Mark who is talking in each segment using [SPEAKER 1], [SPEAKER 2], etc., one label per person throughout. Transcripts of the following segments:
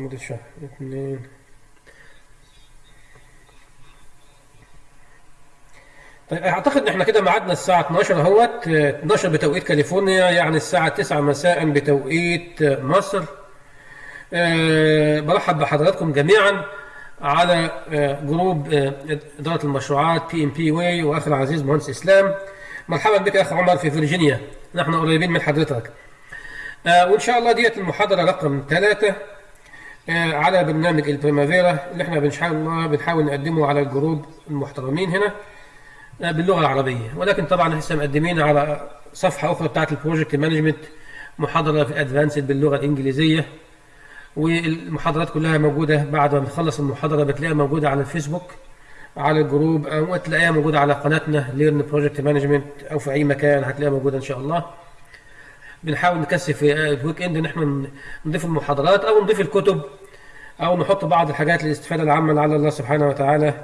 [SPEAKER 1] مدة شهر اثنين طيب أعتقد ان إحنا كده ميعادنا الساعة 12 أهوت. آه، 12 بتوقيت كاليفورنيا يعني الساعة 9 مساء بتوقيت مصر. آه، برحب بحضراتكم جميعا على آه، جروب آه، إدارة المشروعات بي ام بي واي واخي العزيز مهندس إسلام. مرحبا بك أخ عمر في فيرجينيا. نحن قريبين من حضرتك. آه، وإن شاء الله ديت المحاضرة رقم ثلاثة. آه، على برنامج ال Primavera اللي إحنا بنحاول بنحاول نقدمه على الجروب المحترمين هنا آه، باللغة العربية. ولكن طبعا لسه مقدمين على صفحة أخرى بتاعت ال project management محاضرة في advanced باللغة الإنجليزية. والمحاضرات كلها موجودة بعد ما بنخلص المحاضرة بتلاقيها موجودة على الفيسبوك على الجروب أو تلاقيها موجودة على قناتنا Learn Project Management أو في أي مكان هتلاقيها موجودة إن شاء الله. بنحاول نكثف في ال weekend إن إحنا نضيف المحاضرات أو نضيف الكتب أو نحط بعض الحاجات للاستفادة العامة لعل الله سبحانه وتعالى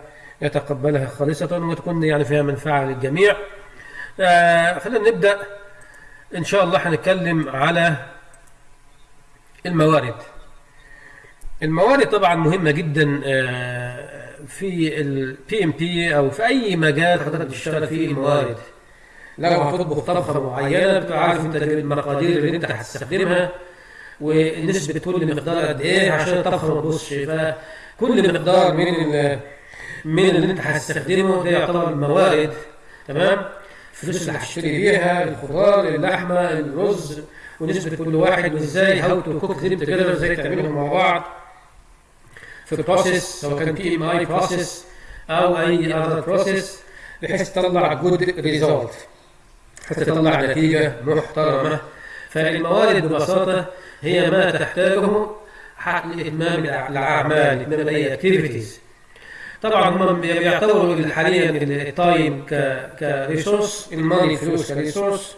[SPEAKER 1] يتقبلها خالصة وتكون يعني فيها منفعة للجميع. آه خلينا نبدأ إن شاء الله هنتكلم على الموارد. الموارد طبعا مهمة جدا آه في ال PMP أو في أي مجال حضرتك تشتغل فيه الموارد. لو هتطبخ طبخة معينة بتبقى عارف أنت المقادير اللي أنت هتستخدمها ونسبة كل مقدار قد إيه عشان ما تبوظش فكل مقدار من من اللي أنت هتستخدمه ده يعتبر موارد تمام؟ الفلوس اللي هتشتري بيها الخضار اللحمة الرز ونسبة كل واحد وإزاي how to cook them together إزاي تعملهم مع بعض. في ال process سواء كان PMI process أو أي other process بحيث تطلع good result حتى تطلع نتيجة محترمة. فالموارد ببساطة هي ما تحتاجه حق لإتمام الأعمال إتمام أي activities طبعا هم بيعتبروا حاليا ال time ك resource ال money فلوس ك resource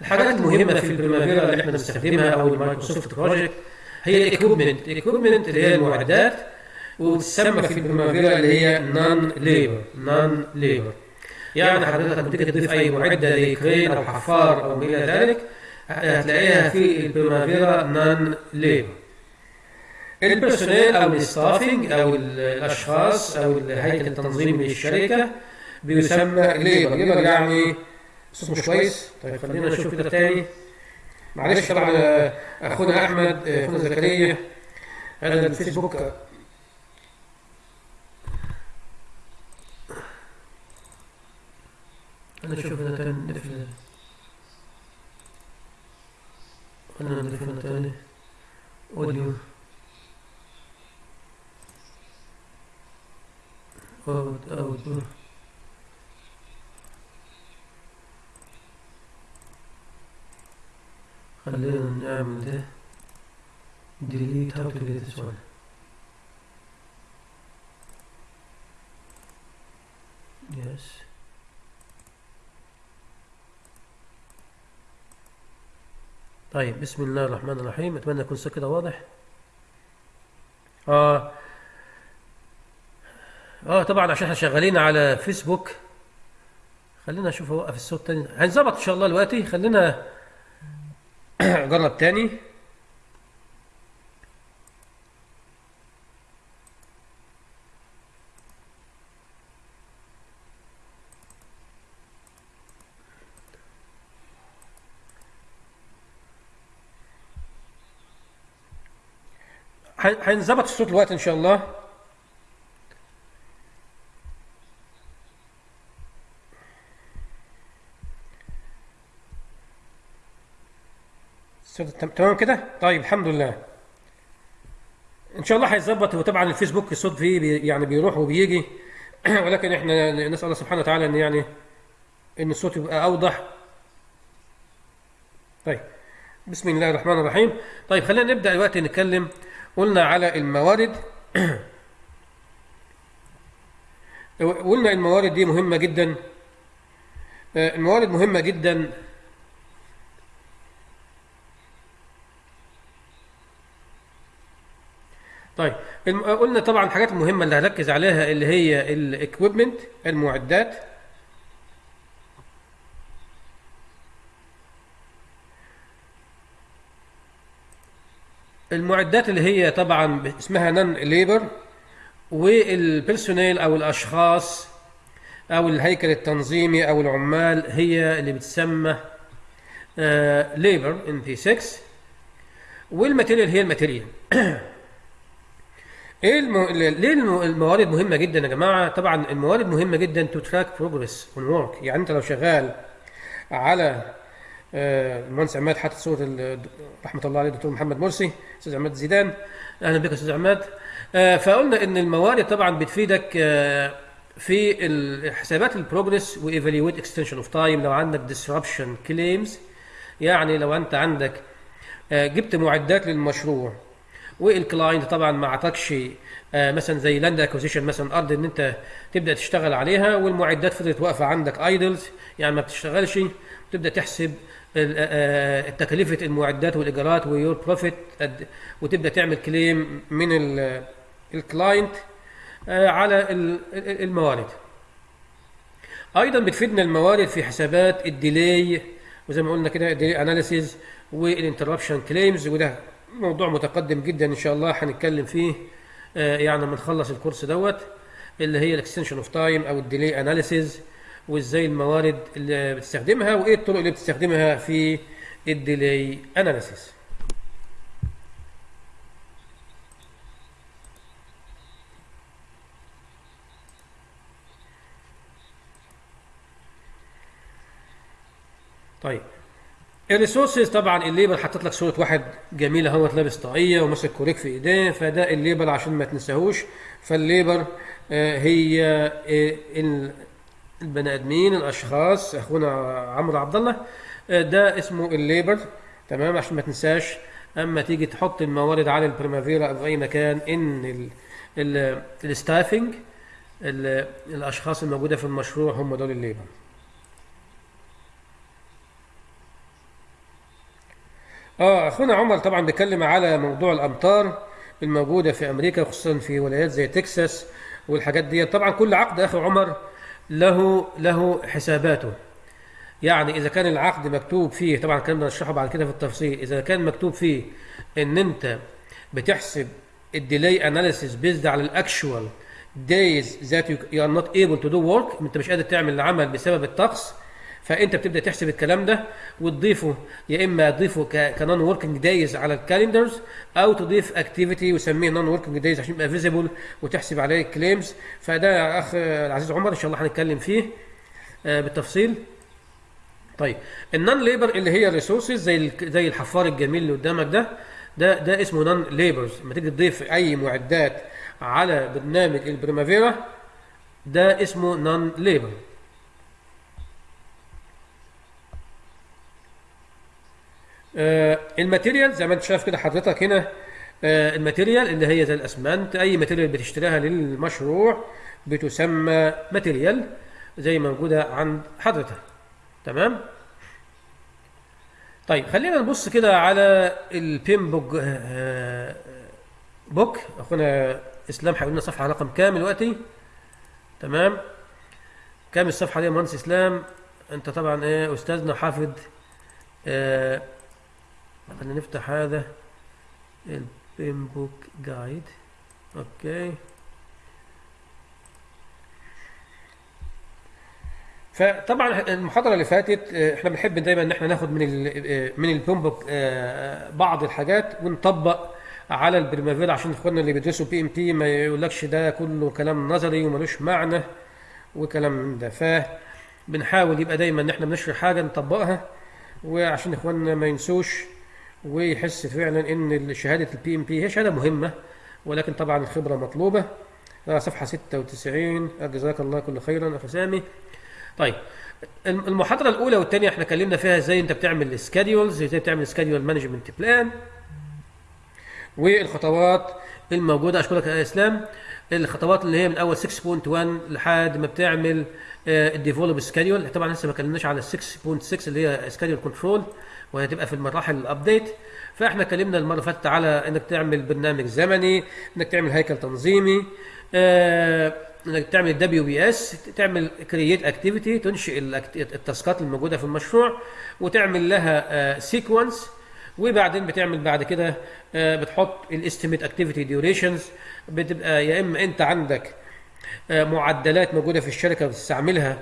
[SPEAKER 1] الحاجات المهمة في ال Primavera اللي إحنا بنستخدمها أو ال Microsoft Project هي ال equipment ال equipment اللي هي المعدات وتسمى في ال Primavera اللي هي non-labor non-labor يعني حضرتك تيجي تضيف أي معدة زي أو حفار أو ما إلى ذلك. هتلاقيها في ال Primavera non-labor ال personnel أو ال staffing أو الأشخاص أو الهيكل التنظيمي للشركة بيسمى labor labor يعني صوت مش كويس؟ طيب خلينا نشوف كده تاني. معلش طبعا آه، أخونا أحمد آه، أخونا زكريا هذا الفيسبوك. أنا أشوف هنا تاني نضيف ال- خلينا نضيف هنا تاني audio. out out خلينا نعمل ده. Delete how to delete this one. Yes. طيب بسم الله الرحمن الرحيم. أتمنى يكون كده واضح. آه. آه طبعا عشان إحنا شغالين على فيسبوك. خلينا أشوف اوقف الصوت تاني. هنظبط إن شاء الله دلوقتي خلينا جرب تاني. هنظبط الصوت الوقت إن شاء الله. تمام كده؟ طيب الحمد لله. إن شاء الله هيتظبط وطبعا الفيسبوك الصوت فيه بي يعني بيروح وبيجي. ولكن إحنا نسأل الله سبحانه وتعالى إن يعني إن الصوت يبقى أوضح. طيب بسم الله الرحمن الرحيم. طيب خلينا نبدأ دلوقتي نتكلم قلنا على الموارد. قلنا الموارد دي مهمة جدا. آه، الموارد مهمة جدا. طيب قلنا طبعا الحاجات المهمه اللي هركز عليها اللي هي ال equipment المعدات. المعدات اللي هي طبعا اسمها non-labor وال personnel أو الأشخاص أو الهيكل التنظيمي أو العمال هي اللي بتسمى labor in P6 وال material هي ال material. إيه الم... ليه الم- الموارد مهمة جدا يا جماعة؟ طبعا الموارد مهمة جدا to track progress on work يعني أنت لو شغال على المهندس عماد حاطط صورة رحمة الله عليه الدكتور محمد مرسي أستاذ عماد زيدان. أهلا بك أستاذ عماد. آه، فقلنا إن الموارد طبعا بتفيدك آه، في حسابات ال progress و evaluate extension of time. لو عندك disruption claims يعني لو أنت عندك آه، جبت معدات للمشروع وال client طبعا ما اعطاكش آه، مثلا زي land acquisition مثلا أرض إن أنت تبدأ تشتغل عليها والمعدات فضلت واقفة عندك idle يعني ما بتشتغلش تبدأ تحسب آه، آه، تكلفة المعدات والإيجارات و your profit وتبدأ تعمل claim من ال- ال client على ال- ال- الموارد. أيضا بتفيدنا الموارد في حسابات ال delay وزي ما قلنا كده ال delay analysis وال interruption claims وده موضوع متقدم جدا إن شاء الله هنتكلم فيه يعني لما نخلص الكورس دوت اللي هي ال extension of time أو ال delay analysis وإزاي الموارد اللي بتستخدمها وإيه الطرق اللي بتستخدمها في ال delay analysis طيب ال resources طبعا ال labor حاطط لك صورة واحد جميل أهوت لابس طاقية وماسك كوريك في إيديه فده ال labor عشان ما تنساهوش. فال labor آه، هي آه، البني آدمين الأشخاص أخونا عمرو عبد الله آه، ده اسمه ال labor. تمام؟ عشان ما تنساش. أما تيجي تحط الموارد على البريمافيرا أو أي مكان إن ال ال staffing ال- الأشخاص الموجودة في المشروع هم دول ال labor. آه أخونا عمر طبعا بيتكلم على موضوع الأمطار الموجودة في أمريكا خصوصا في ولايات زي تكساس والحاجات دي طبعا كل عقد أخي عمر له له حساباته. يعني إذا كان العقد مكتوب فيه طبعا الكلام ده بعد كده في التفصيل إذا كان مكتوب فيه إن أنت بتحسب ال delay analysis based على ال actual that you you are not able to do work أنت مش قادر تعمل العمل بسبب الطقس فأنت بتبدأ تحسب الكلام ده وتضيفه يا إما تضيفه ك non-working days على ال calendars أو تضيف activity وسميه non-working days عشان يبقى visible وتحسب عليه claims فده يا أخ العزيز عمر إن شاء الله هنتكلم فيه آه، بالتفصيل. طيب ال non-labor اللي هي ال resources زي زي الحفار الجميل اللي قدامك ده ده ده اسمه non-labors لما تيجي تضيف أي معدات على برنامج البريمافيرا ده اسمه non-labor ال material زي ما انت شايف كده حضرتك هنا آه، ال material اللي هي زي الأسمنت أي material بتشتريها للمشروع بتسمى material زي ما موجودة عند حضرتك. تمام؟ طيب خلينا نبص كده على ال PMBOK آه، BOK. أخونا إسلام هيقول لنا صفحة رقم كام دلوقتي؟ تمام؟ كام الصفحة دي يا مهندس إسلام؟ أنت طبعا إيه أستاذنا حافظ آه خلينا نفتح هذا ال PMBOK Guide okay فطبعا المحاضرة اللي فاتت آه، إحنا بنحب دايما إن إحنا ناخد من آه، من ال PMBOK آه، بعض الحاجات ونطبق على البريمافيرا عشان إخواننا اللي بيدرسوا PMP ما يقولكش ده كله كلام نظري وملوش معنى وكلام من ده. فبنحاول يبقى دايما إن إحنا بنشرح حاجة نطبقها وعشان إخواننا ما ينسوش ويحس فعلا إن شهادة ال PMP هي شهادة مهمة ولكن طبعا الخبرة مطلوبة. آه، صفحة 96 آه، جزاك الله كل خيرا أخي سامي. طيب الم- المحاضرة الأولى والثانيه إحنا اتكلمنا فيها إزاي أنت بتعمل schedules إزاي بتعمل schedule management plan والخطوات الموجودة أشكرك يا إسلام. الخطوات اللي هي من اول 6.1 لحد ما بتعمل ال develop schedule طبعا لسه ما اتكلمناش على 6.6 اللي هي schedule control وهي هتبقى في المراحل ال update فإحنا اتكلمنا المرة فاتت على إنك تعمل برنامج زمني إنك تعمل هيكل تنظيمي آه، إنك تعمل WBS تعمل create activity تنشئ ال taskات الموجودة في المشروع وتعمل لها sequence وبعدين بتعمل بعد كده آه، بتحط ال estimate activity durations بتبقى يا إما أنت عندك آه، معدلات موجودة في الشركة بتستعملها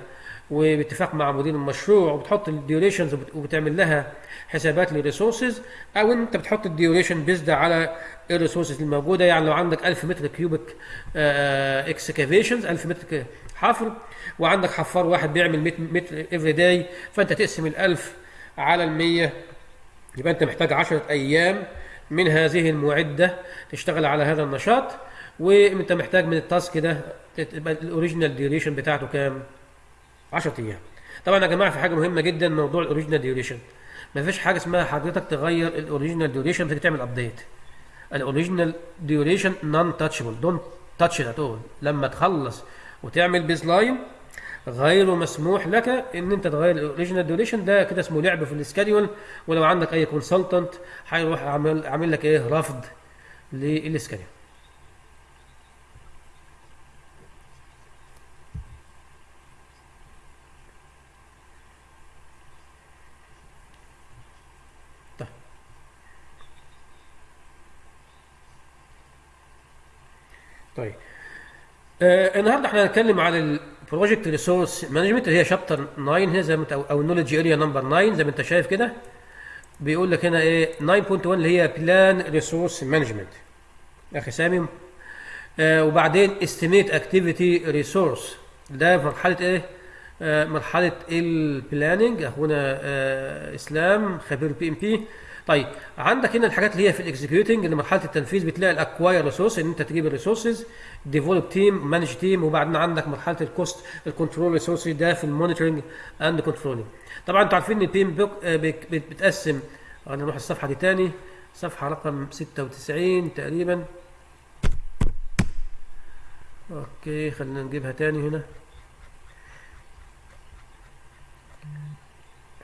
[SPEAKER 1] وباتفاق مع مدير المشروع وبتحط ال durations وبتعمل لها حسابات لل resources أو أنت بتحط ال duration based على ال resources الموجوده يعني لو عندك 1000 متر cubic excavations 1000 متر حفر وعندك حفار واحد بيعمل 100 متر every day فأنت تقسم ال 1000 على ال 100 يبقى أنت محتاج 10 أيام من هذه المعدة تشتغل على هذا النشاط. وأنت محتاج من ال task ده تبقى ال original duration بتاعته كام؟ 10 أيام. طبعا يا جماعة في حاجة مهمة جدا موضوع ال original duration. ما فيش حاجة اسمها حضرتك تغير ال original duration تيجي تعمل update. ال original duration non-touchable don't touch at all لما تخلص وتعمل baseline غير مسموح لك إن أنت تغير ال original duration ده كده اسمه لعب في ال schedule ولو عندك أي consultant هيروح عامل عامل لك إيه رفض لل schedule طيب. آه النهارده إحنا هنتكلم على ال project resource management اللي هي chapter 9 هنا زي ما انت أو ال knowledge area number 9 زي ما انت شايف كده. بيقول لك هنا إيه؟ 9.1 اللي هي plan resource management أخي سامي. آه وبعدين estimate activity resource ده مرحلة إيه؟ آه مرحلة ال planning أخونا آه إسلام خبير PMP طيب عندك هنا الحاجات اللي هي في ال executing اللي مرحلة التنفيذ بتلاقي ال acquire resource إن أنت تجيب ال resources develop team manage team وبعدين عندك مرحلة ال cost ال control resource ده في ال monitoring and controlling طبعا أنتوا عارفين إن ال PMBOK آه، بت- بتقسم. أنا نروح الصفحة دي تاني. صفحة رقم 96 تقريبا. okay خلينا نجيبها تاني هنا.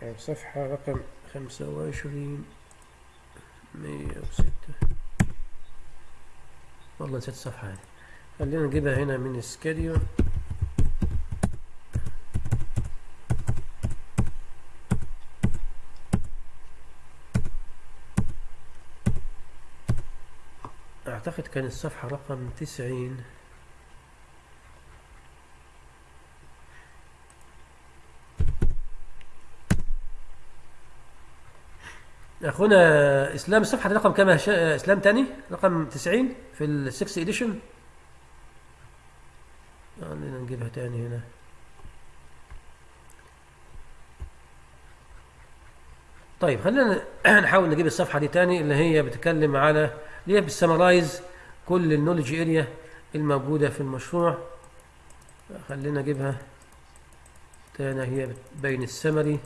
[SPEAKER 1] آه، صفحة رقم 25 106 والله نسيت الصفحة هذه. خلينا نجيبها هنا من سكاديو أعتقد كان الصفحة رقم تسعين. أخونا إسلام الصفحة دي رقم كام هشا- إسلام تاني؟ رقم 90 في ال six edition خلينا نجيبها تاني هنا. طيب خلينا نحاول نجيب الصفحة دي تاني اللي هي بتتكلم على اللي هي بت summarize كل ال knowledge area الموجودة في المشروع. خلينا نجيبها تاني هي بين ال summary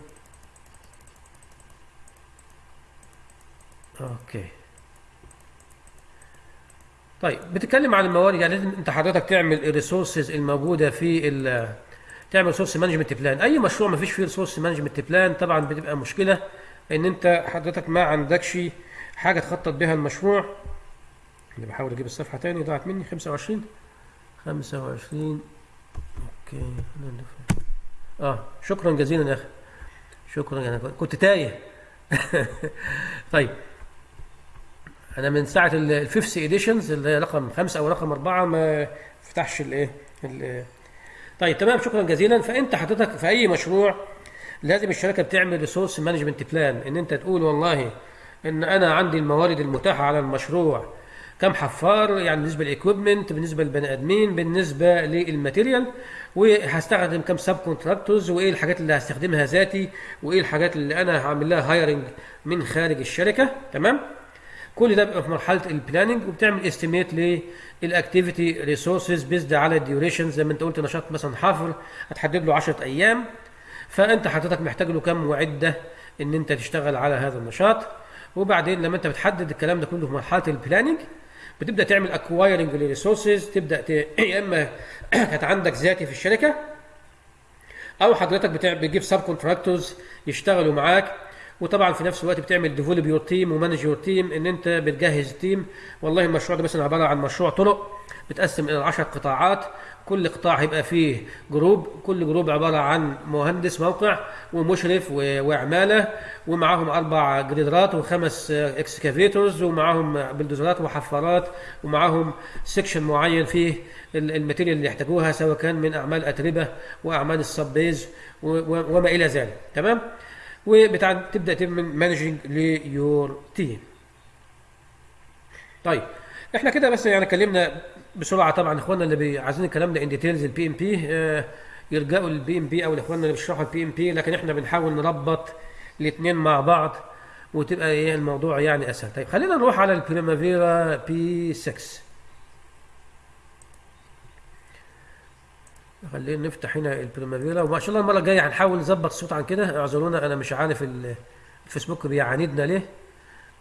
[SPEAKER 1] okay. طيب بتتكلم عن الموارد يعني لازم أنت حضرتك تعمل ال resources الموجودة في ال تعمل resource management plan أي مشروع ما فيش فيه resource management plan طبعا بتبقى مشكلة إن أنت حضرتك ما عندكش حاجة تخطط بها المشروع. اللي بحاول أجيب الصفحة تاني ضاعت مني. 25 25 okay. آه شكرا جزيلا يا أخي. شكرا أنا كنت تايه. طيب أنا من ساعة ال fifth editions اللي هي رقم خمسة أو رقم أربعة ما فتحش الايه ال- طيب تمام شكرا جزيلا. فأنت حضرتك في أي مشروع لازم الشركة بتعمل resource management plan إن أنت تقول والله إن أنا عندي الموارد المتاحة على المشروع. كم حفار يعني بالنسبة لل equipment بالنسبة للبني آدمين بالنسبة لل material وهستخدم كم subcontractors وإيه الحاجات اللي هستخدمها ذاتي وإيه الحاجات اللي أنا هعمل لها hiring من خارج الشركة تمام؟ كل ده بيبقى في مرحلة ال planning وبتعمل estimate لل activity resources based على ال duration زي ما انت قلت نشاط مثلا حفر هتحدد له 10 أيام فأنت حضرتك محتاج له كم معدة إن أنت تشتغل على هذا النشاط وبعدين لما أنت بتحدد الكلام ده كله في مرحلة ال planning بتبدأ تعمل acquiring لل resources تبدأ ت... يا إما كانت عندك ذاتي في الشركة أو حضرتك. بتجيب subcontractors يشتغلوا معاك وطبعا في نفس الوقت بتعمل develop your team و manage your team إن أنت بتجهز team والله المشروع ده مثلا عبارة عن مشروع طرق بتقسم إلى 10 قطاعات. كل قطاع هيبقى فيه group كل group عبارة عن مهندس موقع ومشرف وعمالة ومعاهم أربع grader ات وخمس excavators ومعاهم بلدوزرات وحفارات ومعاهم section معين فيه ال- ال material اللي يحتاجوها سواء كان من أعمال أتربة وأعمال ال sub-base وما إلى ذلك. تمام؟ وتبدا تعمل managing ل your team طيب إحنا كده بس يعني اتكلمنا بسرعة طبعا إخواننا اللي عايزين الكلام ده in details ال PMP يرجعوا لل PMP أو الاخواننا اللي بيشرحوا ال PMP لكن إحنا بنحاول نربط الاثنين مع بعض وتبقى إيه الموضوع يعني أسهل. طيب خلينا نروح على ال Primavera P6 خلينا نفتح هنا ال Primavera وما شاء الله المرة الجاية هنحاول نظبط الصوت عن كده. اعذرونا أنا مش عارف ال- الفيسبوك بيعاندنا ليه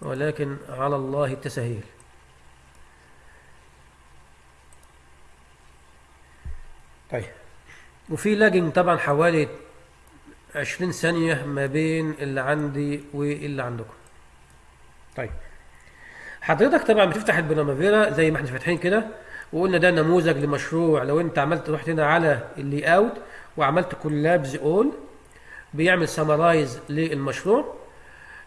[SPEAKER 1] ولكن على الله التسهيل. طيب. وفي lagging طبعا حوالي 20 ثانية ما بين اللي عندي واللي عندكم. طيب. حضرتك طبعا بتفتح ال Primavera زي ما إحنا فاتحين كده. وقلنا ده نموذج لمشروع. لو انت عملت رحت هنا على ال layout وعملت collapse all بيعمل summarize للمشروع.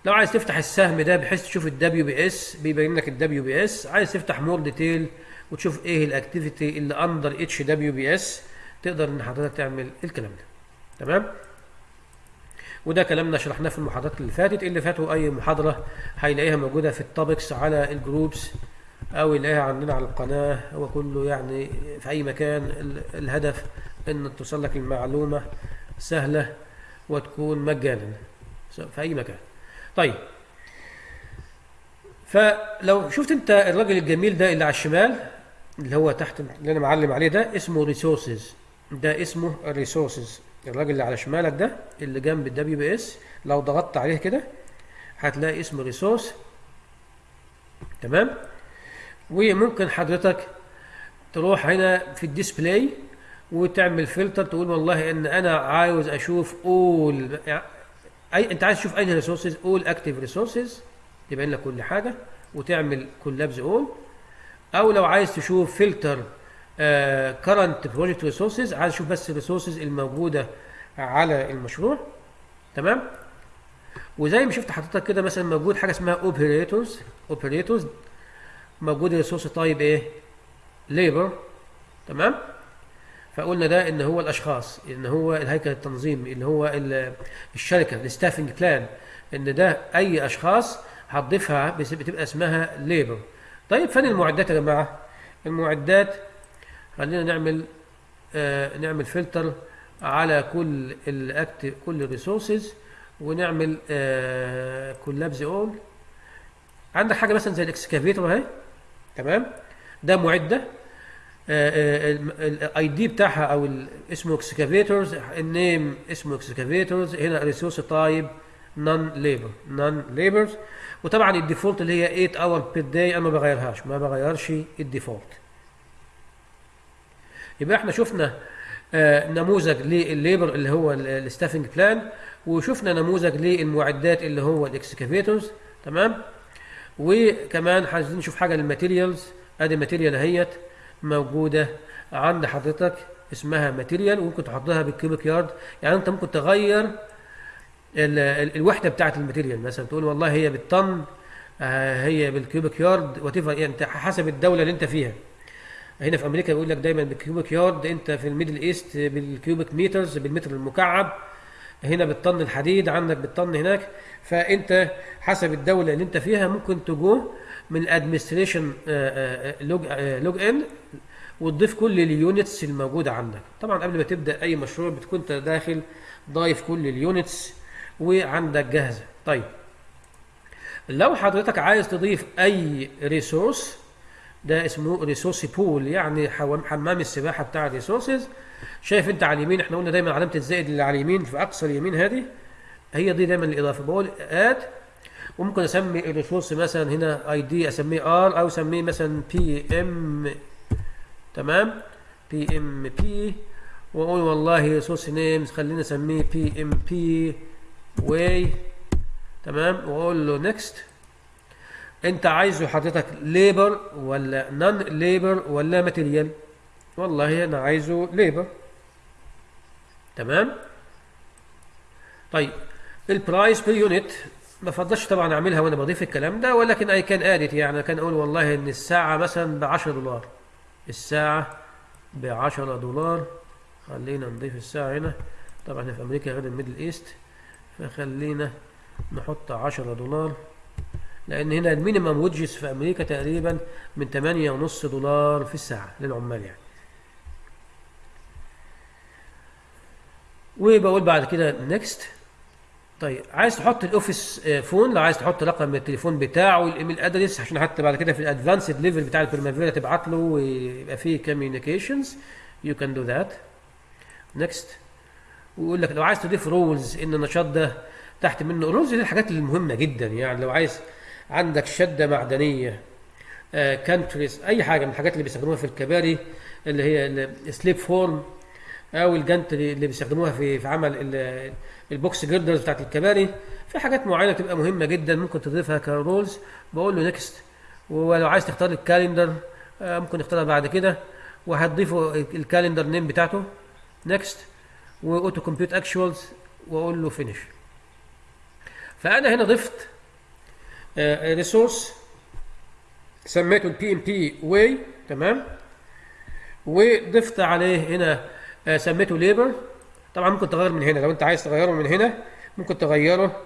[SPEAKER 1] لو عايز تفتح السهم ده بحيث تشوف ال WBS بيبين لك ال WBS عايز تفتح more detail وتشوف إيه ال activity اللي under each WBS تقدر ان حضرتك تعمل الكلام ده. تمام؟ وده كلامنا شرحناه في المحاضرات اللي فاتت. اللي فاتوا أي محاضرة هيلاقيها موجودة في ال topics على ال groups أو يلاقيها عندنا على القناة هو كله يعني في أي مكان. ال- الهدف إن توصل لك المعلومة سهلة وتكون مجانا. في أي مكان. طيب. فلو شفت أنت الراجل الجميل ده اللي على الشمال اللي هو تحت اللي أنا معلم عليه ده اسمه resources ده اسمه ال resources الراجل اللي على شمالك ده اللي جنب ال WBS لو ضغطت عليه كده هتلاقي اسمه resource تمام؟ وممكن حضرتك تروح هنا في ال display وتعمل فلتر تقول والله إن أنا عاوز أشوف all اي أنت عايز تشوف أي resources all active resources يبين لك كل حاجة وتعمل collapse all أو لو عايز تشوف filter current project resources عايز تشوف بس ال resources الموجودة على المشروع. تمام؟ وزي ما شفت حضرتك كده مثلا موجود حاجة اسمها operators operators موجود resource type إيه؟ labor تمام؟ فقلنا ده إن هو الأشخاص إن هو الهيكل التنظيمي إن هو ال- الشركة ال staffing plan إن ده أي أشخاص هتضيفها بتبقى اسمها labor طيب فين المعدات يا جماعة؟ المعدات خلينا نعمل آه نعمل فلتر على كل ال active كل ال resources ونعمل آه collapse all عندك حاجة مثلا زي ال excavator أهي؟ تمام؟ ده معدة. ال ID بتاعها أو اسمه excavators ال name اسمه excavators هنا resource type non labor non labors وطبعا ال default اللي هي 8 hour per day أنا ما بغيرهاش ما بغيرش ال default يبقى إحنا شفنا آه، نموذج للل labor اللي هو ال staffing plan وشفنا نموذج للمعدات اللي هو ال excavators تمام؟ وكمان عايزين نشوف حاجة لل materials أدي material اهيت موجودة عند حضرتك اسمها material وممكن تحطها بال cubic yard. يعني أنت ممكن تغير ال- ال- الوحدة بتاعه ال material مثلا تقول والله هي بالطن آه، هي بال cubic yard what يعني أنت حسب الدولة اللي أنت فيها. هنا في أمريكا بيقول لك دايما بال cubic yard أنت في ال Middle East بال cubic meters بالمتر المكعب. هنا بالطن الحديد عندك بالطن هناك. فأنت حسب الدولة اللي أنت فيها ممكن تجو من ال administration log log in وتضيف كل ال units الموجودة عندك. طبعا قبل ما تبدأ أي مشروع بتكون أنت داخل ضايف كل ال units وعندك جاهزة. طيب لو حضرتك عايز تضيف أي resource ده اسمه resource pool يعني حمام السباحة بتاع ال resources شايف انت على اليمين إحنا قلنا دايما علامة الزائد اللي على اليمين في أقصى اليمين هذه هي دي دايما الإضافة. بقول add وممكن أسمي ال resource مثلا هنا ID أسميه R أو أسميه مثلا BM تمام؟ BM بي وأقول والله resource name خلينا نسميه BMBY تمام؟ وأقول له next أنت عايزه حضرتك labor ولا non labor ولا material والله أنا عايزه labor تمام؟ طيب ال price per unit ما فضلش طبعا أعملها وأنا بضيف الكلام ده ولكن I can edit يعني can أقول والله إن الساعة مثلا ب 10 دولار. الساعة ب 10 دولار. خلينا نضيف الساعة هنا. طبعا إحنا في أمريكا غير ال Middle East. فخلينا نحط 10 دولار. لأن هنا ال minimum wages في أمريكا تقريبا من 8.5 دولار في الساعة للعمال يعني. وبقول بعد كده next طيب عايز تحط ال office phone لو عايز تحط رقم التليفون بتاعه وال email address عشان حتى بعد كده في ال advanced level بتاع البريمافيرا تبعت له ويبقى فيه communications you can do that next ويقول لك لو عايز تضيف roles إن النشاط ده تحت منه roles دي الحاجات المهمة جدا يعني. لو عايز عندك شدة معدنية gantries أي حاجة من الحاجات اللي بيستخدموها في الكباري اللي هي ال slip form أو ال gantry اللي بيستخدموها في في عمل ال- البوكس girders بتاعت الكباري. في حاجات معينة تبقى مهمة جدا ممكن تضيفها ك roles. بقول له next ولو عايز تختار ال calendar آه، ممكن نختارها بعد كده. وهتضيفه ال calendar name بتاعته. next و auto compute actuals وأقول له finish فأنا هنا ضفت resource سميته ال BMBY تمام؟ وضفت عليه هنا آه، سميته labor طبعا ممكن تغير من هنا لو انت عايز تغيره من هنا ممكن تغيره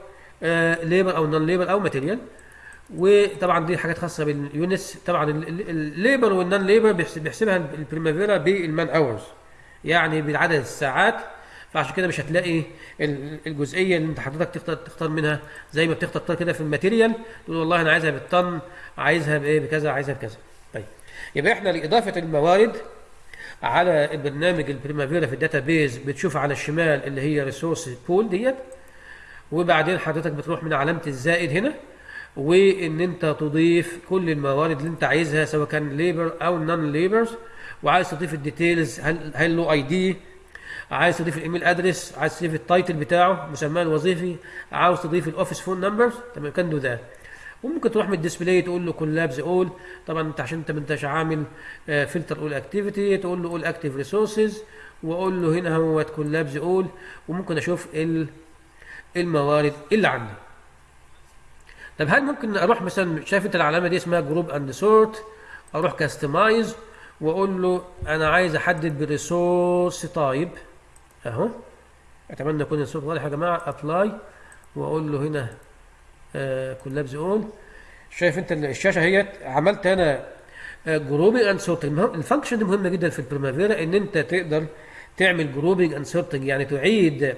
[SPEAKER 1] labor أو non labor أو material وطبعا دي حاجات خاصة بال units طبعا ال labor وال non labor بيحسبها البريمافيرا بال man hours يعني بعدد الساعات فعشان كده مش هتلاقي ال- الجزئيه اللي انت حضرتك تختار تختار منها زي ما بتختار كده في ال material تقول والله أنا عايزها بالطن عايزها بإيه بكذا عايزها بكذا. طيب يبقى إحنا لإضافة الموارد على البرنامج البريمافيرا في ال database بتشوف على الشمال اللي هي resource pool ديت وبعدين حضرتك بتروح من علامة الزائد هنا وإن أنت تضيف كل الموارد اللي أنت عايزها سواء كان labor أو non labors وعايز تضيف ال details هل هل له ID عايز تضيف ال email address عايز تضيف ال title بتاعه مسماه الوظيفي عاوز تضيف ال office phone number تمام can do ده وممكن تروح من ال display تقول له collapse all طبعا أنت عشان أنت ما أنتش عامل filter all activity تقول له all active resources وأقول له هنا هو collapse all وممكن أشوف ال- الموارد اللي عندي. طب هل ممكن أروح مثلا شايف أنت العلامة دي اسمها group and sort أروح customize وأقول له أنا عايز أحدد ب resource type أهو. أتمنى يكون الصوت واضح يا جماعة apply وأقول له هنا collapse all شايف أنت الشاشة اهيت عملت أنا grouping and sorting ال function دي مهمة جدا في البريمافيرا إن أنت تقدر تعمل grouping and sorting يعني تعيد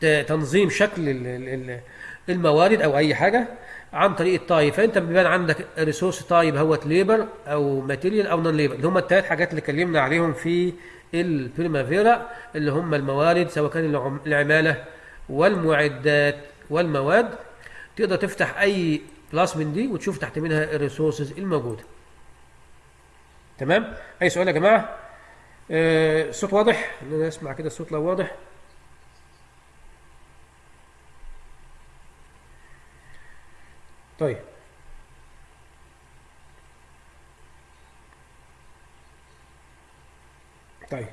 [SPEAKER 1] ت- تنظيم شكل ال- ال- ال- الموارد أو أي حاجة عن طريق ال type. فأنت بيبان عندك resource type هو labor أو material أو non labor اللي هم الثلاث حاجات اللي اتكلمنا عليهم في البريمافيرا اللي هم الموارد سواء كان العم- العمالة والمعدات والمواد. تقدر تفتح أي class من دي وتشوف تحت منها ال resources الموجودة. تمام؟ أي سؤال يا جماعة؟ آه، الصوت واضح؟ أنا أسمع كده الصوت لو واضح. طيب. طيب.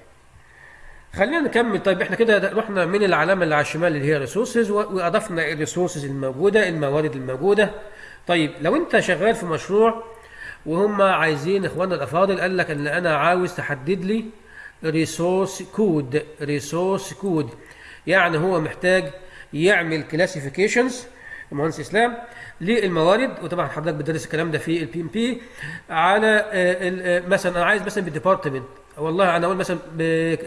[SPEAKER 1] خلينا نكمل. طيب إحنا كده رحنا من العلامة اللي على الشمال اللي هي resources وأضفنا الريسورسز الموجودة الموارد الموجودة. طيب لو أنت شغال في مشروع وهم عايزين إخواننا الأفاضل قال لك إن أنا عاوز تحدد لي resource code resource code يعني هو محتاج يعمل classifications المهندس إسلام للموارد. وطبعا حضرتك بتدرس الكلام ده في ال PMP على آه، آه، مثلا أنا عايز مثلا بال department والله أنا أقول مثلا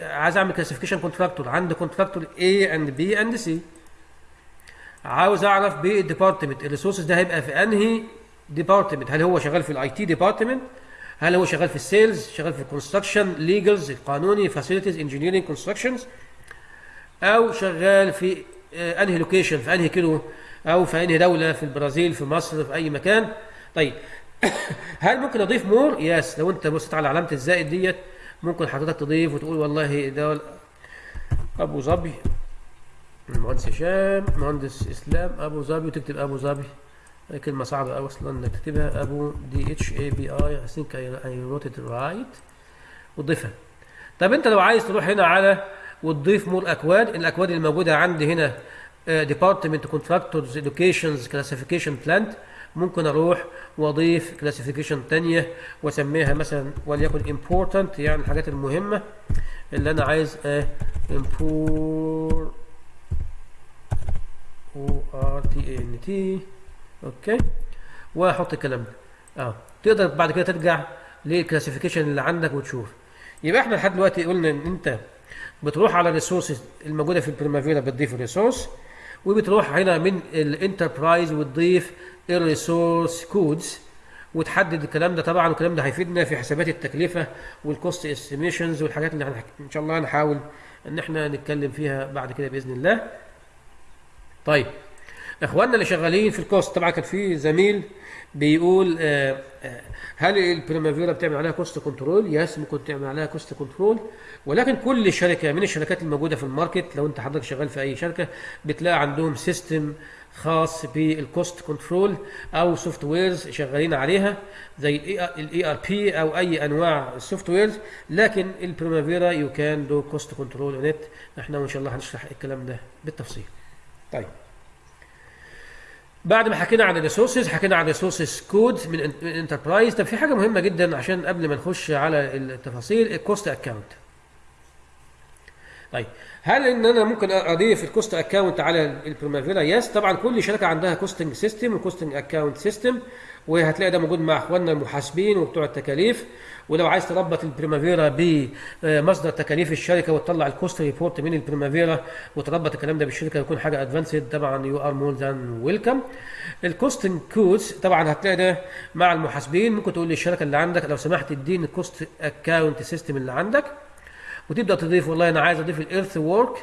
[SPEAKER 1] عايز أعمل classification contractor عندي contractor A and B and C. عاوز أعرف بال department ال resources ده هيبقى في أنهي department هل هو شغال في ال IT department هل هو شغال في ال sales شغال في ال construction legals القانوني facilities engineering constructions أو شغال في آه، أنهي location في أنهي كيلو؟ أو في أنهي دولة؟ في البرازيل في مصر في أي مكان؟ طيب هل ممكن أضيف more yes لو أنت بصيت على علامة الزائد ديت ممكن حضرتك تضيف وتقول والله ده أبو ظبي المهندس هشام مهندس إسلام أبو ظبي وتكتب أبو ظبي. هي كلمة صعبة أوي أصلا إنك تكتبها. أبو D H A B I I think I, I wrote it right. وتضيفها. طب أنت لو عايز تروح هنا على وتضيف more أكواد، الأكواد اللي موجودة عندي هنا department contractors locations classification plant ممكن أروح وأضيف classification تانية وأسميها مثلا وليكن important يعني الحاجات المهمة اللي أنا عايز O R T A N T. okay؟ وأحط الكلام ده. آه. تقدر بعد كده ترجع لل classification اللي عندك وتشوف. يبقى إحنا لحد دلوقتي قلنا إن أنت بتروح على ال resources الموجودة في البريمافيرا بتضيف ال resource وبتروح هنا من ال enterprise وتضيف ال resource codes وتحدد الكلام ده طبعا والكلام ده هيفيدنا في حسابات التكلفه وال cost estimations والحاجات اللي هنح- إن شاء الله هنحاول إن إحنا نتكلم فيها بعد كده بإذن الله. طيب إخواننا اللي شغالين في ال cost طبعا كان في زميل بيقول آه، آه، هل البريمافيرا بتعمل عليها cost control؟ yes ممكن تعمل عليها cost control ولكن كل شركة من الشركات الموجودة في ال market لو انت حضرتك شغال في أي شركة بتلاقي عندهم system خاص بال cost control أو softwares شغالين عليها زي ال ERP أو أي أنواع ال softwares لكن البريمافيرا you can do cost control on إحنا وان شاء الله هنشرح الكلام ده بالتفصيل. طيب بعد ما حكينا عن ال resources حكينا عن ال resources code من enterprise طب في حاجة مهمة جدا عشان قبل ما نخش على التفاصيل ال cost account طيب هل إن أنا ممكن أضيف ال cost account على البريمافيرا؟ yes طبعا كل شركة عندها costing system و costing account system وهتلاقي ده موجود مع اخواننا المحاسبين وبتوع التكاليف. ولو عايز تربط البريمافيرا بمصدر تكاليف الشركة وتطلع ال cost report من البريمافيرا وتربط الكلام ده بالشركة يكون حاجة advanced طبعا you are more than welcome ال costing codes طبعا هتلاقي ده مع المحاسبين. ممكن تقول للشركة اللي عندك لو سمحت اديني ال cost account system اللي عندك. وتبدأ تضيف والله أنا عايز أضيف ال earth work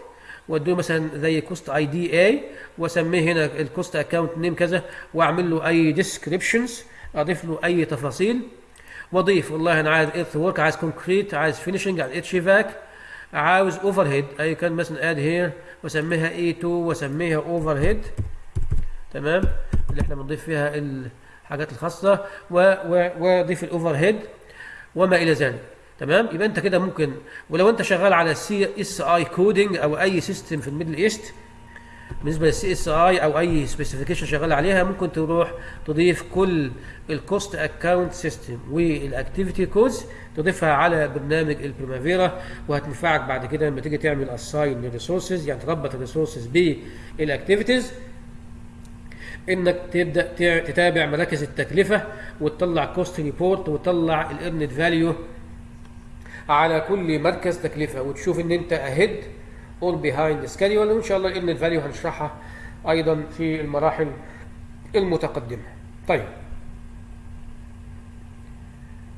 [SPEAKER 1] واديه مثلا زي cost ID A واسميه هنا ال cost account name كذا واعمل له أي descriptions أضيف له أي تفاصيل. واضيف والله أنا عايز earth work عايز concrete عايز finishing عايز HVAC عاوز overhead اي كان مثلا add here واسميها A 2 واسميها overhead تمام؟ اللي إحنا بنضيف فيها الحاجات الخاصة وأضيف ال overhead وما إلى ذلك. تمام؟ يبقى انت كده ممكن ولو انت شغال على CSI coding أو أي system في ال Middle East بالنسبة لل CSI أو أي specification شغال عليها ممكن تروح تضيف كل ال cost account system وال activity codes تضيفها على برنامج البريمافيرا وهتنفعك بعد كده لما تيجي تعمل assign لل resources يعني تربط ال resources بال activities إنك تبدأ تتابع مراكز التكلفة وتطلع cost report وتطلع ال earned value على كل مركز تكلفة. وتشوف إن أنت ahead or behind schedule وإن شاء الله ال earned value هنشرحها أيضا في المراحل المتقدمة. طيب.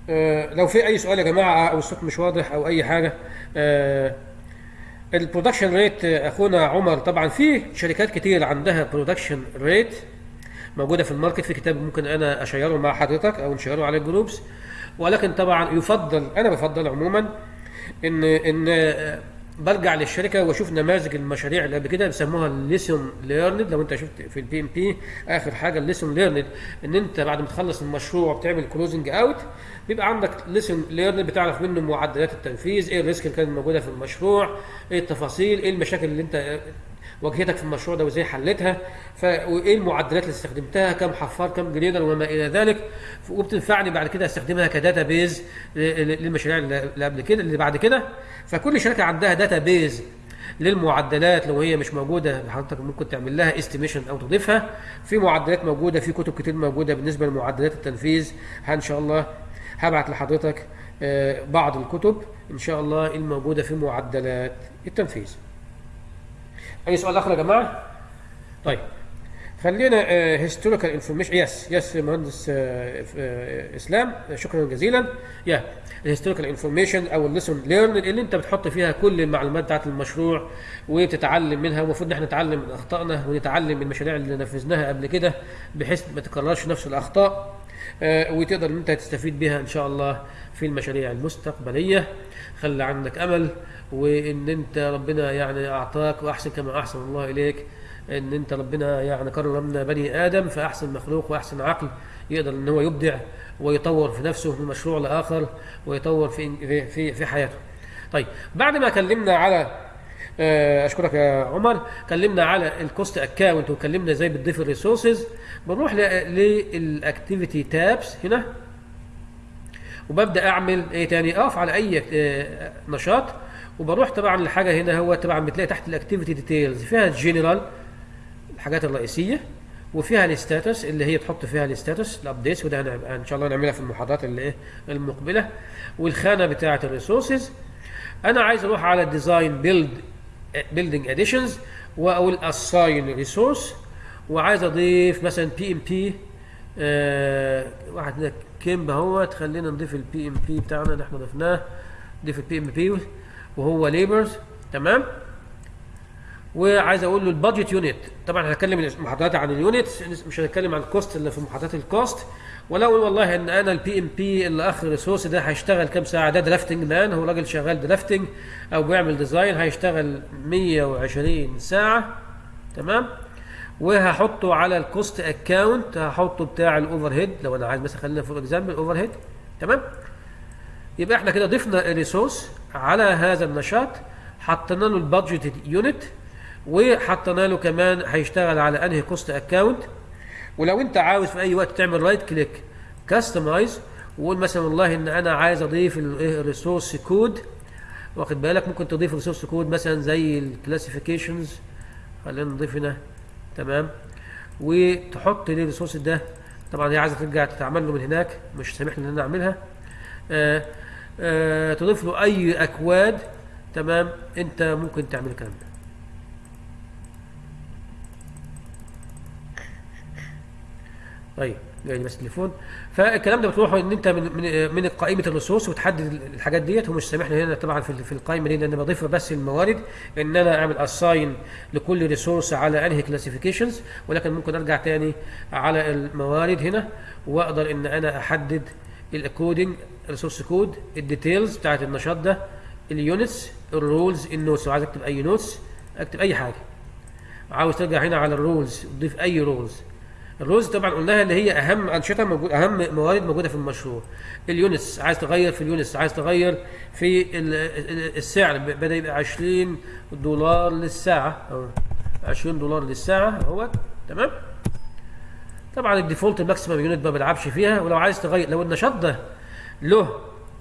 [SPEAKER 1] آه لو في أي سؤال يا جماعة أو الصوت مش واضح أو أي حاجة آه ال production rate أخونا عمر طبعا في شركات كتير عندها production rate موجودة في ال market. في كتاب ممكن أنا أ share ه مع حضرتك أو ن share ه على ال groups. ولكن طبعا يفضل أنا بفضل عموما إن إن آه، برجع للشركة وأشوف نماذج المشاريع اللي قبل كده بيسموها ال lesson learned لو أنت شفت في ال PMP آخر حاجة ال lesson learned إن أنت بعد ما تخلص المشروع بتعمل closing out بيبقى عندك lesson learned بتعرف منه معدلات التنفيذ إيه ال risk اللي كانت موجودة في المشروع إيه التفاصيل إيه المشاكل اللي أنت واجهتك في المشروع ده وازاي حلتها. وايه المعدلات اللي استخدمتها كم حفار كم grader وما إلى ذلك. وبتنفعني بعد كده أستخدمها ك database للمشاريع اللي قبل كده اللي بعد كده. فكل شركة عندها database للمعدلات لو هي مش موجودة حضرتك ممكن تعمل لها estimation أو تضيفها. في معدلات موجودة في كتب كتير موجودة بالنسبة لمعدلات التنفيذ. إن شاء الله هبعت لحضرتك آه، بعض الكتب إن شاء الله الموجودة في معدلات التنفيذ. أي سؤال آخر يا جماعة؟ طيب. خلينا historical information yes yes مهندس آه، آه، إسلام. شكرا جزيلا. يا ال historical information أو ال lesson learned اللي أنت بتحط فيها كل المعلومات بتاعت المشروع وتتعلم منها. المفروض إن إحنا نتعلم من أخطائنا ونتعلم من المشاريع اللي نفذناها قبل كده بحيث ما تكررش نفس الأخطاء آه، وتقدر إن أنت تستفيد بها إن شاء الله في المشاريع المستقبلية. خلي عندك أمل وإن أنت ربنا يعني أعطاك وأحسن كما أحسن الله إليك إن أنت ربنا يعني كرمنا بني آدم فأحسن مخلوق وأحسن عقل يقدر إن هو يبدع ويطور في نفسه من مشروع لآخر ويطور في في في, في حياته. طيب بعد ما كلمنا على آه، أشكرك يا عمر كلمنا على ال cost account وكلمنا إزاي بتضيف ال resources بنروح لل activity tabs هنا وببدأ أعمل إيه تاني؟ أقف على أي آه، نشاط وبروح طبعا لحاجة هنا هو طبعا بتلاقي تحت ال activity details فيها الجنرال الحاجات الرئيسية وفيها ال status اللي هي تحط فيها ال status updates وده إن شاء الله نعملها في المحاضرات اللي إيه المقبلة والخانة بتاعة ال resources أنا عايز أروح على design build building additions وأقول assign resource وعايز أضيف مثلا PMP واحد هنا كيمب اهوت خلينا نضيف ال PMP بتاعنا اللي إحنا ضفناه. نضيف ال PMP وهو labors تمام؟ وعايز أقول له ال budget unit طبعا هنتكلم المحاضرات عن ال unit مش هنتكلم عن ال cost اللي في محاضرات ال cost أقول والله ان أنا ال PMP اللي اخر resource ده هيشتغل كام ساعة؟ ده drafting man هو راجل شغال drafting أو بيعمل design هيشتغل 120 ساعة. تمام؟ وهحطه على ال cost account هحطه بتاع ال overhead لو أنا عايز مثلا خلينا for example overhead تمام؟ يبقى إحنا كده ضفنا ال resource على هذا النشاط حطينا له ال budget unit وحطينا له كمان هيشتغل على أنهي cost account ولو أنت عاوز في أي وقت تعمل right click customize وقول مثلا والله إن أنا عايز أضيف ال resource code واخد بالك؟ ممكن تضيف ال resource code مثلا زي ال classifications خلينا نضيف هنا. تمام؟ وتحط لي ال resource ده طبعا هي عايزة ترجع تتعمل له من هناك مش سامح لي إن أنا أعملها. آه آه تضيف له أي أكواد تمام؟ أنت ممكن تعمل الكلام ده. طيب. جاي لي بس تليفون فالكلام ده بتروح إن أنت من من من قائمة ال resource وتحدد الحاجات ديت. هو مش سامح هنا طبعا في القائمة دي ان أنا بضيف بس الموارد إن أنا أعمل assign لكل resource على أنهي classifications ولكن ممكن أرجع تاني على الموارد هنا وأقدر إن أنا أحدد ال coding resource code ال details بتاعت النشاط ده ال units ال roles ال notes لو عايز أكتب أي notes أكتب أي حاجة. عاوز ترجع هنا على ال roles تضيف أي roles ال roles طبعا قلناها اللي هي أهم أنشطة موجود أهم موارد موجودة في المشروع. ال units عايز تغير في ال units عايز تغير في ال- ال- السعر. بدأ يبقى 20 دولار للساعة. أو 20 دولار للساعة اهو تمام؟ طبعا ال default ال maximum unit ما بلعبش فيها. ولو عايز تغير لو النشاط ده له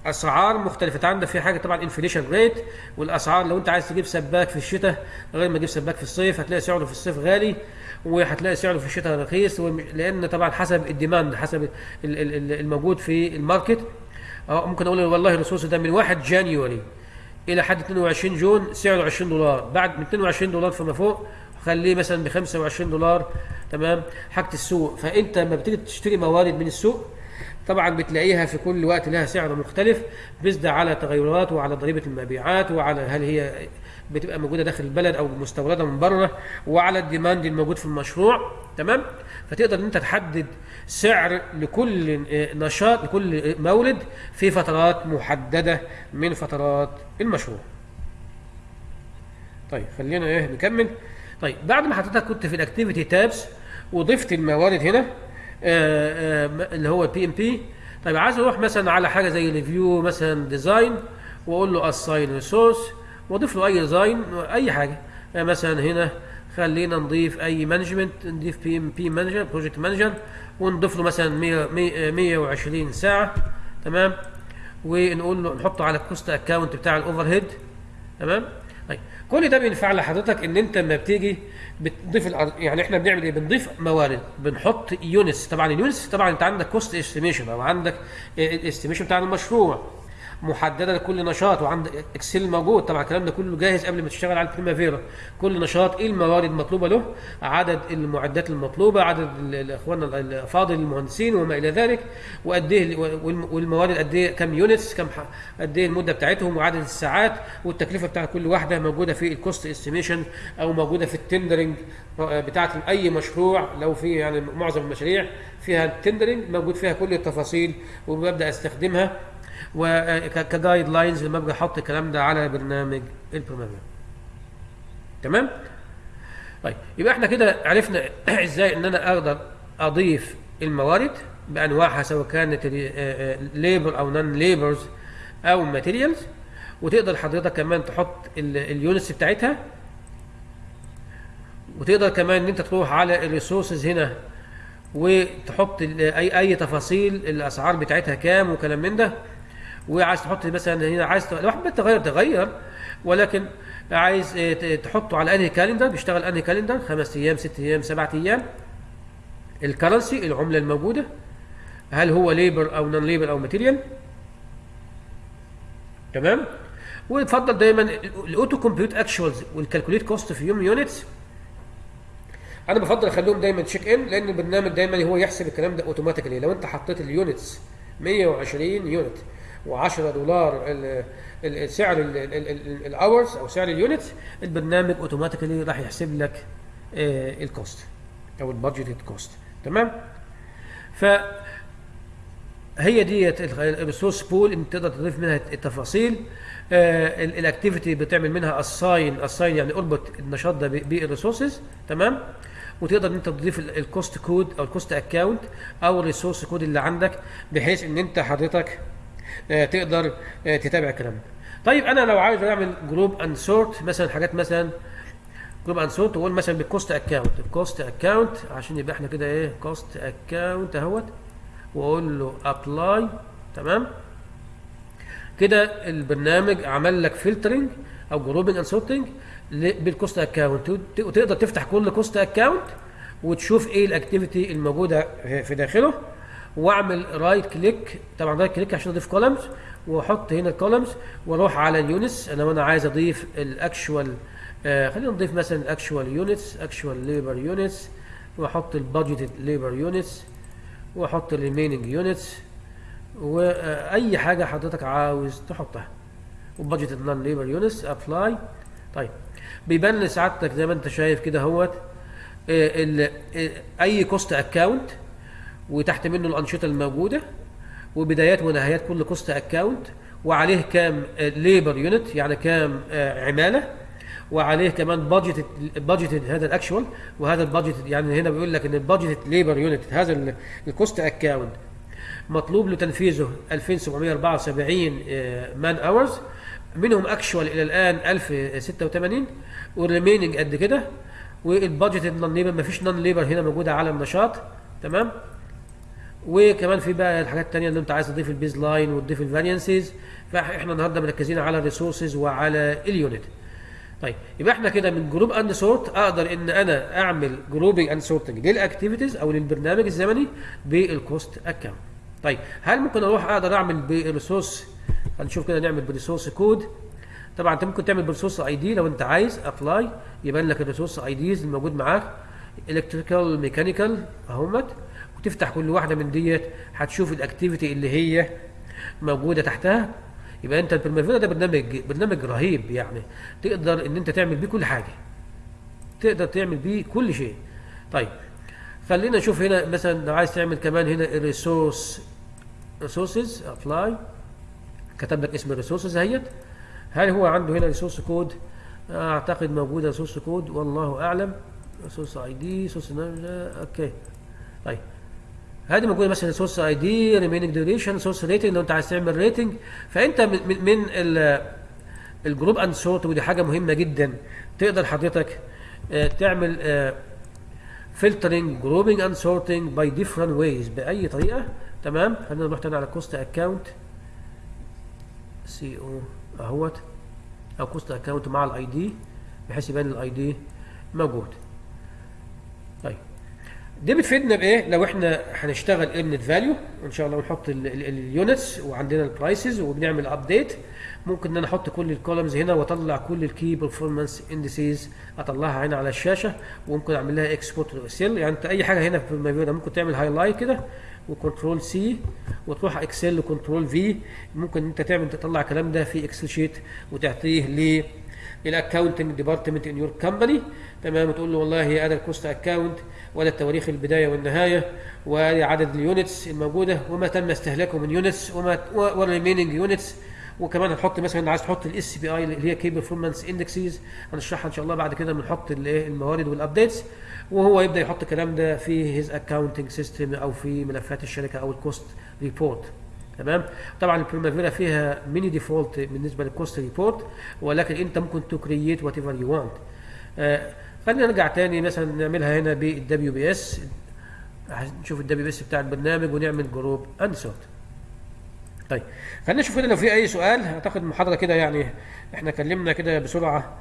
[SPEAKER 1] أسعار مختلفة. أنت عندك في حاجة طبعا inflation rate والأسعار لو أنت عايز تجيب سباك في الشتاء غير ما تجيب سباك في الصيف هتلاقي سعره في الصيف غالي. وهتلاقي سعره في الشتاء رخيص لأن طبعا حسب ال demand حسب ال- ال- ال- الموجود في ال market. آه ممكن أقول والله ال resource ده من 1 January إلى حد 22 June سعره 20 دولار. بعد من 22 دولار فما فوق خليه مثلا ب 25 دولار تمام؟ حاجة السوق. فأنت لما بتيجي تشتري موارد من السوق طبعا بتلاقيها في كل وقت لها سعر مختلف based على تغيرات وعلى ضريبة المبيعات وعلى هل هي بتبقى موجودة داخل البلد أو مستوردة من بره وعلى ال demand الموجود في المشروع تمام؟ فتقدر إن أنت تحدد سعر لكل نشاط لكل مورد في فترات محددة من فترات المشروع. طيب خلينا إيه نكمل. طيب بعد ما حضرتك كنت في ال activity tabs وضفت الموارد هنا آه، آه، اللي هو ال PMP طيب عايز أروح مثلا على حاجة زي review مثلا design وأقول له assign resource واضيف له أي design أي حاجة. آه، مثلا هنا خلينا نضيف أي management نضيف PMP manager project manager ونضيف له مثلا 100 100 120 ساعة تمام؟ ونقول له نحطه على ال cost account بتاع ال overhead تمام؟ طيب كل ده بينفع لحضرتك إن أنت لما بتيجي بتضيف يعني إحنا بنعمل إيه؟ بنضيف موارد. بنحط units طبعا ال units طبعا أنت عندك cost estimation أو عندك ال estimation بتاع المشروع. محددة لكل نشاط وعند Excel موجود. طبعا الكلام ده كله جاهز قبل ما تشتغل على ال Primavera كل نشاط إيه الموارد المطلوبة له؟ عدد المعدات المطلوبة عدد ال- الاخوان الافاضل المهندسين وما إلى ذلك وقد إيه والم- والموارد قد إيه كم units كم قد إيه المدة بتاعتهم وعدد الساعات والتكلفة بتاع كل واحدة موجودة في ال cost estimation أو موجودة في ال tendering بتاعت أي مشروع لو في يعني معظم المشاريع فيها ال tendering موجود فيها كل التفاصيل وببدأ أستخدمها. وك guidelines لما ابقى أحط الكلام ده على برنامج ال Primavera تمام؟ طيب يبقى إحنا كده عرفنا إزاي إن أنا أقدر أضيف الموارد بأنواعها سواء كانت labor أو non-labors أو materials وتقدر حضرتك كمان تحط ال units بتاعتها. وتقدر كمان إن أنت تروح على ال resources هنا وتحط اي أي تفاصيل الأسعار بتاعتها كام وكلام من ده. وعايز تحط مثلا هنا عايز لو حبيت تغير تغير ولكن عايز ت- تحطه على أنهي calendar بيشتغل أنهي calendar خمس أيام ست أيام سبعة أيام. ال currency العملة الموجودة هل هو labor أو non-labor أو material تمام؟ ويفضل دايما ال auto compute actuals وال calculate cost from units أنا بفضل أخليهم دايما check in لأن البرنامج دايما هو يحسب الكلام ده automatically لو أنت حطيت ال units 120 unit و10 دولار سعر ال hours أو سعر ال units البرنامج automatically راح يحسب لك آه، ال cost أو ال budgeted cost تمام؟ ف هي ديت ال resource pool انت تقدر تضيف منها التفاصيل. آه ال activity بتعمل منها assign assign يعني أربط النشاط ده بال resources تمام؟ وتقدر إن أنت تضيف ال cost code أو ال cost account أو ال resource code اللي عندك بحيث إن أنت حضرتك تقدر آه تتابع الكلام ده طيب أنا لو عايز أعمل group and sort مثلا حاجات مثلا group and sort وأقول مثلا بال cost account ال cost account عشان يبقى إحنا كده إيه cost account أهوت وأقول له apply تمام؟ كده البرنامج عمل لك filtering أو grouping and sorting بال cost account وتقدر تفتح كل cost account وتشوف إيه ال activity الموجودة في داخله. واعمل right click طبعا right click عشان أضيف columns وأحط هنا ال columns وأروح على ال units أنا وأنا عايز أضيف ال actual آه خلينا نضيف مثلا ال actual units actual labor units وأحط ال budgeted labor units وأحط ال remaining units وأي حاجة حضرتك عاوز تحطها. و budget ال non-labor units apply طيب بيبان لسعادتك زي ما أنت شايف كده أهوت آه، آه، أي cost account وتحت منه الأنشطة الموجودة وبدايات ونهايات كل cost account وعليه كام labor unit يعني كام آه، عمالة وعليه كمان budget budget هذا ال actual وهذا ال budget يعني هنا بيقول لك إن ال budget labor unit هذا ال cost account مطلوب لتنفيذه 2774 man hours منهم actual إلى الآن 1086 وال remaining قد كده وال budget ال non-labor مفيش non-labor هنا موجوده على النشاط تمام؟ وكمان في بقى الحاجات التانية اللي انت عايز تضيف ال baseline وتضيف ال variances فاحنا النهارده مركزين على ال resources وعلى ال unit. طيب يبقى إحنا كده من group and sort أقدر ان أنا اعمل grouping and sorting لل activities أو للبرنامج الزمني بال cost account طيب هل ممكن أروح أقدر اعمل بال resource هنشوف كده نعمل بال resource code طبعا انت ممكن تعمل بال resource ID لو انت عايز apply يبان لك ال resource IDs الموجود معاك. electrical mechanical أهمت وتفتح كل واحدة من ديت هتشوف ال activity اللي هي موجودة تحتها. يبقى انت ال Primavera ده برنامج برنامج رهيب يعني. تقدر ان انت تعمل بيه كل حاجة. تقدر تعمل بيه كل شيء. طيب خلينا نشوف هنا مثلا لو عايز تعمل كمان هنا ال resource resources apply كتب لك اسم ال resources اهيت هل هو عنده هنا resource code أعتقد موجودة resource code والله أعلم. resource ID resource okay. طيب هذه موجوده مثلا resource ID remaining duration resource rating لو أنت عايز تعمل rating فأنت من من, من ال- ال group and sort ودي حاجة مهمة جدا. تقدر حضرتك آه، تعمل filtering grouping and sorting by different ways بأي طريقة. تمام؟ خلينا نروح تاني على cost account C أو أهوت. أو cost account مع ال ID بحيث يبان ال ID موجود. طيب. دي بتفيدنا بإيه؟ لو إحنا هنشتغل earned value وان شاء الله ونحط ال units وعندنا ال prices وبنعمل update ممكن إن أنا أحط كل ال columns هنا وأطلع كل ال key performance indices أطلعها هنا على الشاشة. وممكن أعمل لها export Excel يعني أنت أي حاجة هنا في المبيض ممكن تعمل highlight كده و control C وتروح Excel و control V ممكن أنت تعمل تطلع الكلام ده في Excel sheet وتعطيه ال accounting department in your company تمام. وتقول له والله هذا ال cost account ولا تواريخ البداية والنهاية وعدد ال units الموجودة وما تم استهلاكه من units وما وال remaining units وكمان هنحط مثلا عايز تحط ال SPI اللي هي key performance indexes هنشرحها إن شاء الله بعد كده بنحط الايه الموارد وال updates وهو يبدأ يحط الكلام ده في his accounting system أو في ملفات الشركة أو ال cost report تمام؟ طبعا ال Primavera فيها many default بالنسبة لل cost report ولكن أنت ممكن to create whatever you want خلينا نرجع تاني مثلا نعملها هنا بال WBS نشوف ال WBS بتاع البرنامج ونعمل group and sort طيب خلينا نشوف كده لو في أي سؤال. أعتقد المحاضره كده يعني إحنا اتكلمنا كده بسرعة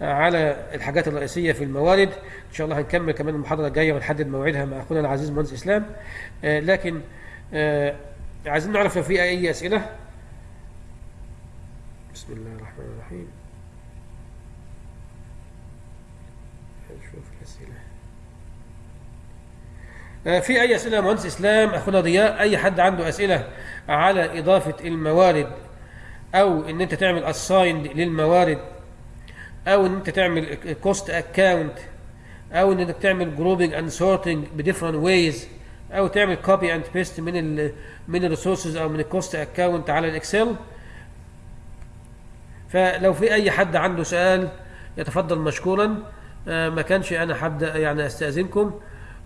[SPEAKER 1] على الحاجات الرئيسية في الموارد. إن شاء الله هنكمل كمان المحاضرة الجاية ونحدد موعدها مع أخونا العزيز مهندس إسلام. آه لكن آه عايزين نعرف لو في أي أسئلة؟ بسم الله الرحمن الرحيم. نشوف الأسئلة. آه في أي أسئلة مهندس إسلام؟ أخونا ضياء أي حد عنده أسئلة على إضافة الموارد أو إن أنت تعمل assigned للموارد أو إن أنت تعمل cost account أو ان إنك تعمل grouping and sorting ب different ways أو تعمل copy and paste من ال من ال resources أو من ال cost account على ال Excel. فلو في أي حد عنده سؤال يتفضل مشكورا. آه ما كانش أنا هبدا يعني أستأذنكم.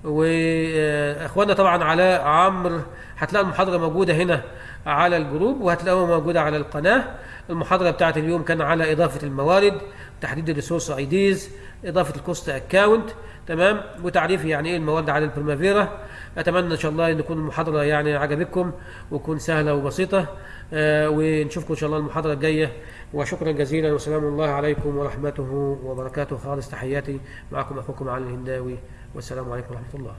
[SPEAKER 1] واخواننا طبعا علاء عمرو هتلاقوا المحاضرة موجودة هنا على ال group وهتلاقوها موجودة على القناة. المحاضرة بتاعت اليوم كان على إضافة الموارد تحديد ال resource IDs إضافة ال cost account تمام؟ وتعريف يعني إيه المواد على ال Primavera أتمنى إن شاء الله أن تكون المحاضرة يعني عجبتكم وتكون سهلة وبسيطة آه ونشوفكم إن شاء الله المحاضرة الجاية. وشكرا جزيلا وسلام الله عليكم ورحمته وبركاته. خالص تحياتي. معكم أخوكم علي الهنداوي. والسلام عليكم ورحمة الله.